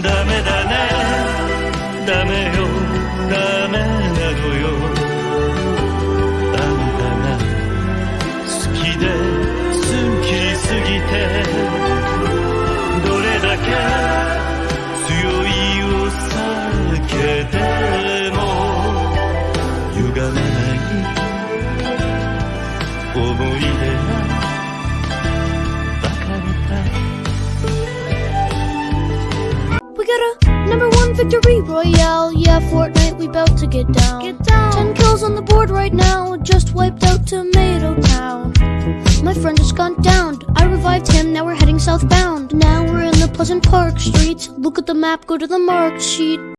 ダメだね。ダメよ。ダメなのよ。あんたが好きで好きすぎてどれだけ強いお酒でも歪まない思い出が victory royale. Yeah, Fortnite, we bout to get down. Get down. Ten kills on the board right now. Just wiped out Tomato Town. My friend just gone down. I revived him. Now we're heading southbound. Now we're in the Pleasant Park streets. Look at the map. Go to the marked sheet.